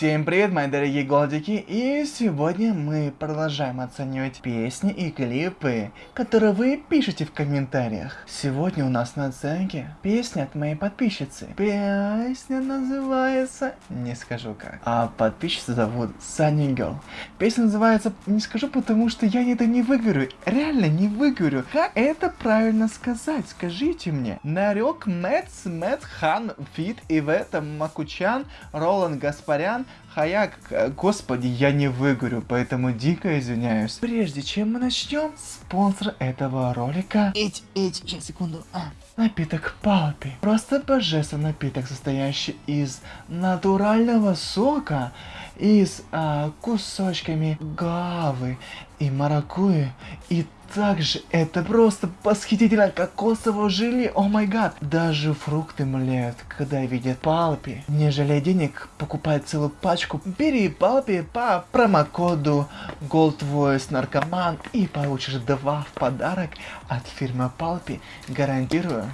Всем привет, мои дорогие голдики, и сегодня мы продолжаем оценивать песни и клипы, которые вы пишете в комментариях. Сегодня у нас на оценке песня от моей подписчицы. Песня называется... Не скажу как. А подписчицу зовут Sunny Girl. Песня называется... Не скажу, потому что я это не выговорю. Реально не выговорю. Как это правильно сказать? Скажите мне. Нарек Мэтс, Мэтт Хан Фит, и в этом Макучан, Роланд Гаспарян, Хаяк, господи, я не выговорю, поэтому дико извиняюсь. Прежде чем мы начнем, спонсор этого ролика... Эть, эть, сейчас, секунду. А. Напиток Палпи. Просто божественный напиток, состоящий из натурального сока, из а, кусочками гавы и маракуйи, и также это просто восхитительно кокосовое желе, о май гад. Даже фрукты млеют, когда видят палпи. Не жалей денег, покупай целую пачку. Бери палпи по промокоду Gold Voice Наркоман и получишь два в подарок от фирмы Палпи. Гарантирую.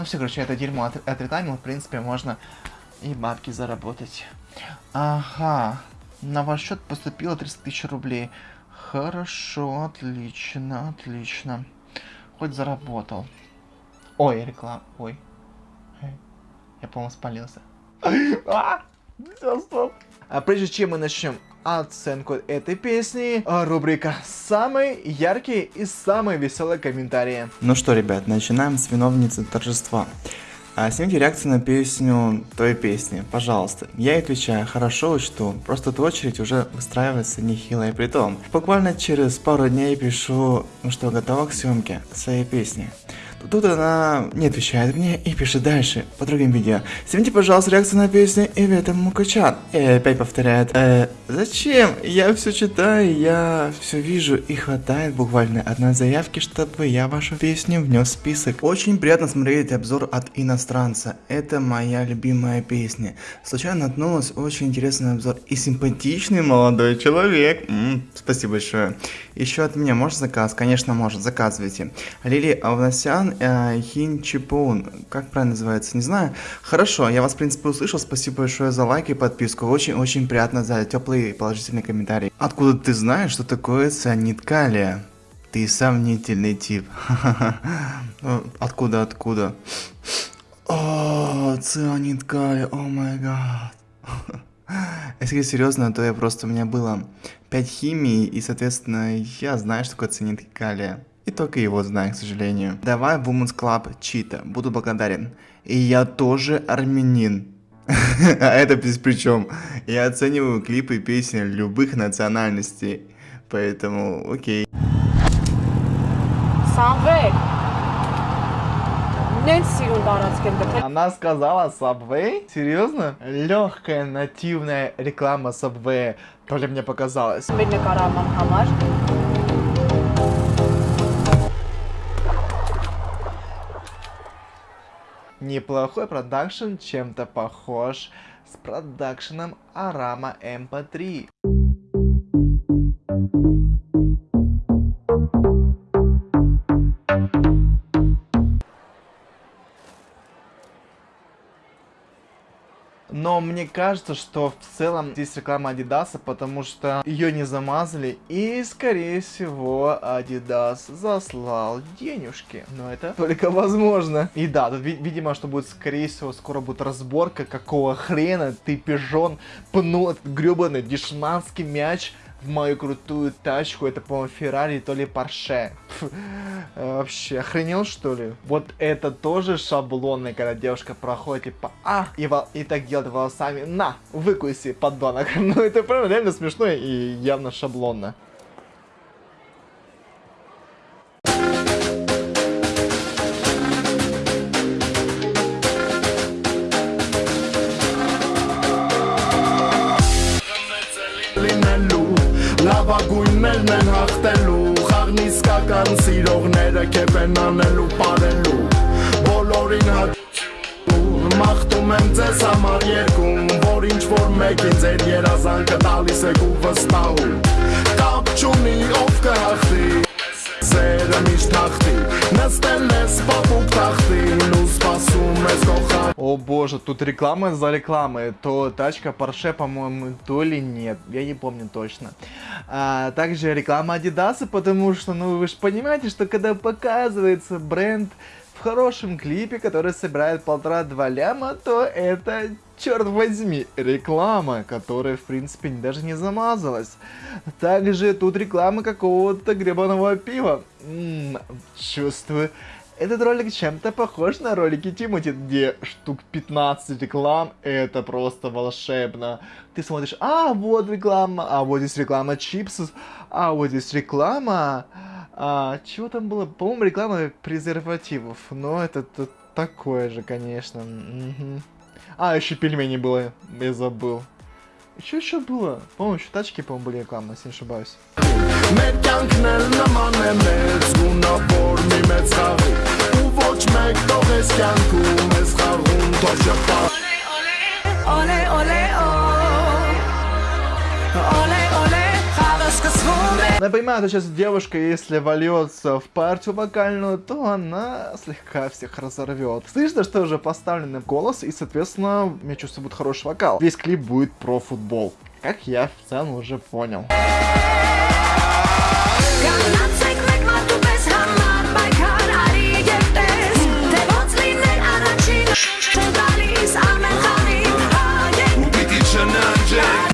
Ну все, короче, это дерьмо от, отретаймил, в принципе, можно и бабки заработать. Ага, на ваш счет поступило 300 тысяч рублей. Хорошо, отлично, отлично. Хоть заработал. Ой, реклама. Ой. Я, по-моему, спалился. А, все, стоп. А прежде чем мы начнем оценку этой песни, рубрика «Самые яркие и самые веселые комментарии». Ну что, ребят, начинаем с виновницы торжества. А снимите реакцию на песню той песни, пожалуйста. Я отвечаю, хорошо учту, просто эта очередь уже выстраивается нехилой притом. Буквально через пару дней пишу, ну что, готова к съемке своей песни. Тут она не отвечает мне и пишет дальше, по другим видео. Снимите, пожалуйста, реакцию на песню Ивета Мукачан. И опять повторяет. Э, зачем? Я все читаю, я все вижу и хватает буквально одной заявки, чтобы я вашу песню внес в список. Очень приятно смотреть обзор от иностранца. Это моя любимая песня. Случайно наткнулась очень интересный обзор и симпатичный молодой человек. М -м, спасибо большое. Еще от меня может заказ? Конечно может, заказывайте. Лили Авнасян э, Хин Чипун. Как правильно называется, не знаю. Хорошо, я вас, в принципе, услышал. Спасибо большое за лайк и подписку. Очень-очень приятно за теплые положительные комментарии. Откуда ты знаешь, что такое цианид калия? Ты сомнительный тип. Откуда, откуда? О, цианид калия, о май гад. Если серьезно, то я просто, у меня было 5 химий, и, соответственно, я знаю, что такое цианид калия. И только его знаю, к сожалению. Давай в Women's Club Чита. Буду благодарен. И я тоже армянин. А это без причем. Я оцениваю клипы и песни любых национальностей. Поэтому окей. Она сказала Subway? Серьезно? Легкая нативная реклама Subway. То ли мне показалось. Неплохой продакшн, чем-то похож с продакшеном Арама MP3. Кажется, что в целом здесь реклама Адидаса, потому что ее не замазали. И, скорее всего, Адидас заслал денежки. Но это только возможно. И да, тут, видимо, что будет, скорее всего, скоро будет разборка, какого хрена ты, пижон, пнул этот гребаный дешманский мяч в мою крутую тачку. Это, по-моему, Феррари, то ли Порше. Вообще, охренел, что ли? Вот это тоже шаблонный, когда девушка проходит, типа, а, и, вол и так делает волосами, на, выкуси, подонок. ну, это прям реально смешно и явно шаблонно. Հաղթելու Խաղն իսկական սիրողները կեվ են անելու պարելու Բոլորին հաճու Մաղթում եմ ձեզ համար երկում Որ ինչ որ մեկին ձեր երազանքը տալիս եք ու վստահում Կապ չունի ով կհախտի սերը միշտ հաղթի Նստել ես պապուկ տախտին О боже, тут реклама за рекламой. То тачка Porsche, по-моему, то ли нет. Я не помню точно. А, также реклама Адидаса, потому что, ну, вы же понимаете, что когда показывается бренд в хорошем клипе, который собирает полтора-два ляма, то это, черт возьми, реклама, которая, в принципе, даже не замазалась. Также тут реклама какого-то гребаного пива. М-м, чувствую, этот ролик чем-то похож на ролики Тимати, где штук 15 реклам, это просто волшебно. Ты смотришь, а вот реклама, а вот здесь реклама чипсов, а вот здесь реклама... А, чего там было? По-моему, реклама презервативов, но это, это такое же, конечно. Мгм. А, еще пельмени было, я забыл. Что еще было? По-моему, еще тачки, по-моему, были рекламы, если не ошибаюсь. Оле, оле, оле, оле, Я понимаю, что сейчас девушка, если вольется в партию вокальную, то она слегка всех разорвет. Слышно, что уже поставленный голос, и, соответственно, мне чувствую, будет хороший вокал. Весь клип будет про футбол. Как я в целом уже понял. Канадцы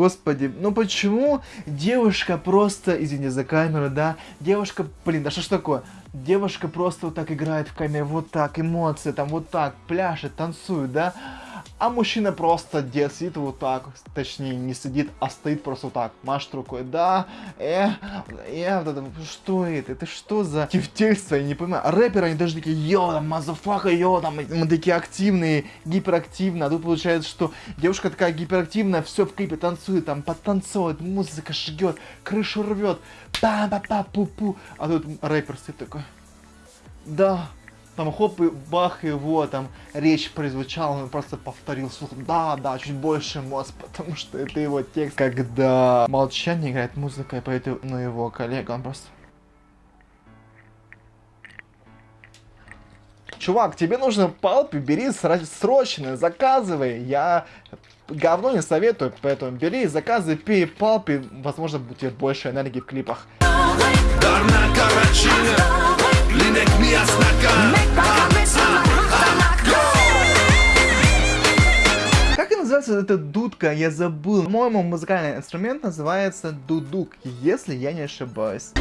Господи, ну почему девушка просто, извини за камеру, да, девушка, блин, да что ж такое? Девушка просто вот так играет в камере, вот так, эмоции, там вот так, пляшет, танцует, да? А мужчина просто сидит вот так, точнее не сидит, а стоит просто вот так, машет рукой, да, э, э, вот это, что это, это что за тефтельство, я не понимаю. А рэперы, они даже такие, yo, там, motherfucka, yo, там, мы такие активные, гиперактивные, а тут получается, что девушка такая гиперактивная, все в клипе танцует, там, подтанцовывает, музыка жгет, крышу рвет, па па па пу пу а тут рэпер стоит такой, да, там хоп и бах, его там речь прозвучала, он просто повторил слухом, да, да, чуть больше мозг, потому что это его текст. Когда молчание играет музыка, и поэтому, ну, его коллега, он просто... Чувак, тебе нужно палпи, бери срочно, заказывай, я говно не советую, поэтому бери, заказывай, пей палпи, возможно, будет больше энергии в клипах. Дарна Карачина linek mi Как называется эта дудка? Я забыл. По-моему, музыкальный инструмент называется дудук, если я не ошибаюсь.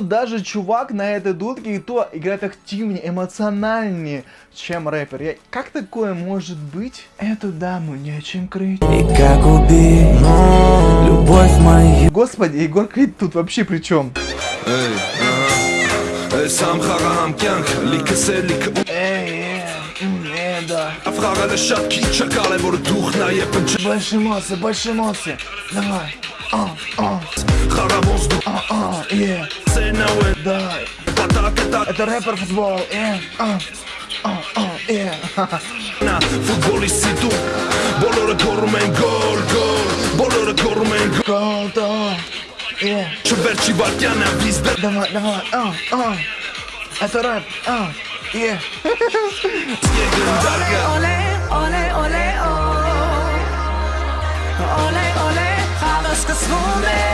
тут даже чувак на этой дудке и то играет активнее, эмоциональнее, чем рэпер. Я... Как такое может быть? Эту даму нечем крыть. И как убить, но любовь мою. Господи, Егор Крид тут вообще при чем? Эй, ага. Эй. Эй, эй, да. Афрага лешатки, Давай. А, а. А, а, yeah. say no and die Атака, атака, это рэпер футбол, yeah, uh, uh, uh, yeah На футболиститу, болора кормен гол, гол, болора кормен гол, гол, yeah Чуверчи вартяна визда Давай, давай, uh, uh, это рэп, uh, yeah Оле, оле, оле, оле Оле, оле, хаваска свуне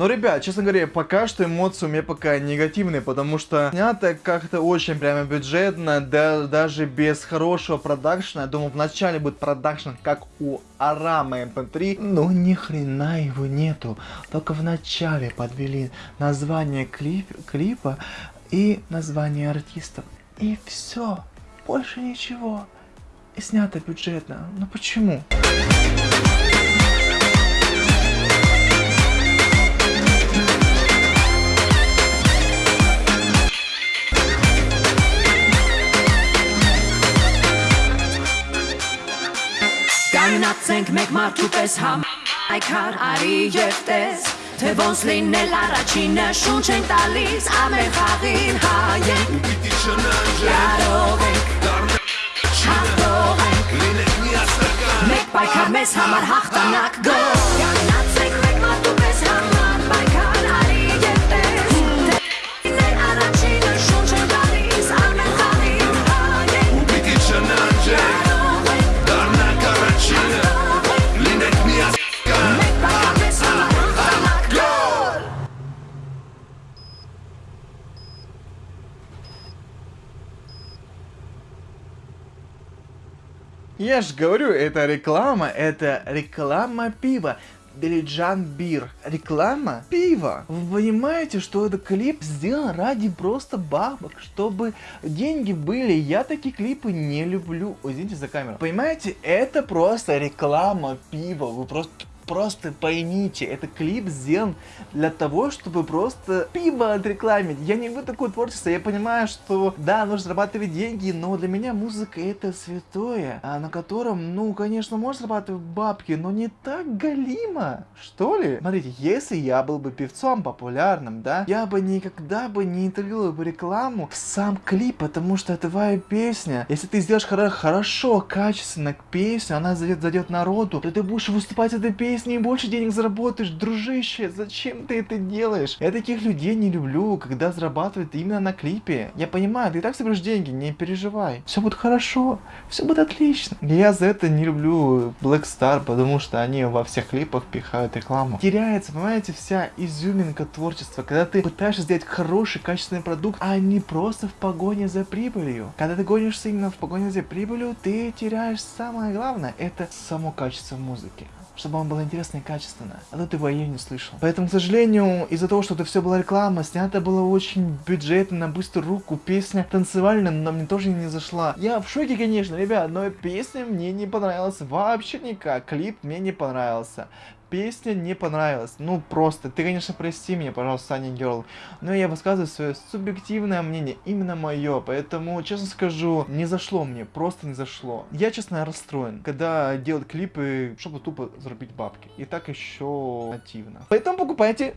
Ну, ребят, честно говоря, пока что эмоции у меня пока негативные, потому что снято как-то очень прямо бюджетно, да, даже без хорошего продакшена. Я думал, вначале будет продакшн, как у Арама MP3, но ни хрена его нету. Только в начале подвели название клип, клипа и название артистов. И все. Больше ничего. И снято бюджетно. Ну почему? Կանգնացենք մեկ մարդու պես համ Այքար արի եւ տես Թե ոնց լինել առաջինը շունչ են տալիս ամեն խաղին հայենք Պիտի չնանջենք Կարող ենք Հաղթող ենք Մեկ պայքար մեզ համար հաղթանակ գո Я ж говорю, это реклама, это реклама пива. Дилиджан Бир. Реклама пива. Вы понимаете, что этот клип сделан ради просто бабок, чтобы деньги были. Я такие клипы не люблю. Ой, извините за камеру. Понимаете, это просто реклама пива. Вы просто Просто поймите, это клип сделан для того, чтобы просто пиво отрекламить. Я не люблю такое творчество, я понимаю, что да, нужно зарабатывать деньги, но для меня музыка это святое, а на котором, ну, конечно, можно зарабатывать бабки, но не так галимо, что ли? Смотрите, если я был бы певцом популярным, да, я бы никогда бы не интегрировал бы рекламу в сам клип, потому что это твоя песня. Если ты сделаешь хоро- хорошо, качественно песню, она зайдет, народу, то ты будешь выступать этой песней и больше денег заработаешь, дружище. Зачем ты это делаешь? Я таких людей не люблю, когда зарабатывают именно на клипе. Я понимаю, ты и так соберешь деньги, не переживай. Все будет хорошо, все будет отлично. Я за это не люблю Black Star, потому что они во всех клипах пихают рекламу. Теряется, понимаете, вся изюминка творчества, когда ты пытаешься сделать хороший, качественный продукт, а не просто в погоне за прибылью. Когда ты гонишься именно в погоне за прибылью, ты теряешь самое главное, это само качество музыки чтобы он был интересно и качественно. А то ты его ее не слышал. Поэтому, к сожалению, из-за того, что это все была реклама, снято было очень бюджетно, на быструю руку, песня танцевальная, но мне тоже не зашла. Я в шоке, конечно, ребят, но песня мне не понравилась вообще никак. Клип мне не понравился. Песня не понравилась. Ну, просто. Ты, конечно, прости меня, пожалуйста, Саня Герл. Но я высказываю свое субъективное мнение. Именно мое. Поэтому, честно скажу, не зашло мне. Просто не зашло. Я, честно, расстроен, когда делают клипы, чтобы тупо заработать бабки. И так еще нативно. Поэтому покупайте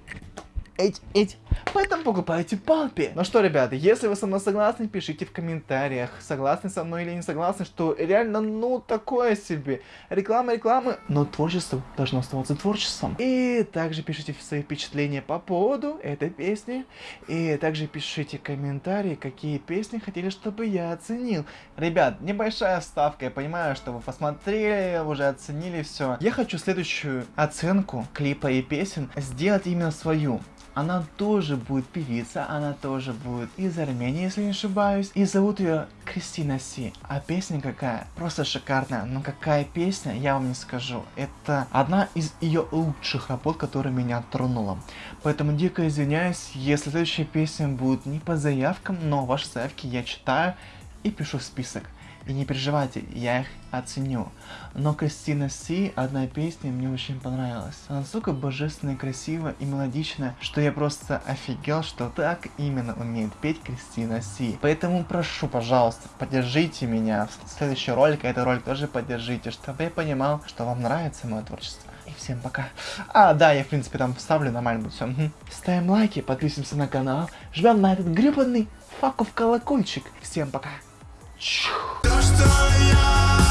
эти, эти. Поэтому покупайте палпи. Ну что, ребята, если вы со мной согласны, пишите в комментариях, согласны со мной или не согласны, что реально, ну, такое себе. Реклама, реклама, но творчество должно оставаться творчеством. И также пишите свои впечатления по поводу этой песни. И также пишите комментарии, какие песни хотели, чтобы я оценил. Ребят, небольшая ставка, я понимаю, что вы посмотрели, уже оценили все. Я хочу следующую оценку клипа и песен сделать именно свою. Она тоже будет певица, она тоже будет из Армении, если не ошибаюсь. И зовут ее Кристина Си. А песня какая? Просто шикарная. Но какая песня, я вам не скажу. Это одна из ее лучших работ, которая меня тронула. Поэтому дико извиняюсь, если следующая песня будет не по заявкам, но ваши заявки я читаю и пишу в список. И не переживайте, я их оценю. Но Кристина Си, одна песня мне очень понравилась. Она настолько божественно красивая и мелодичная, что я просто офигел, что так именно умеет петь Кристина Си. Поэтому прошу, пожалуйста, поддержите меня в следующий ролик, а этот ролик тоже поддержите, чтобы я понимал, что вам нравится мое творчество. И всем пока. А, да, я в принципе там вставлю, нормально будет все. Ставим лайки, подписываемся на канал, жмем на этот гребаный факов колокольчик. Всем пока. То, что я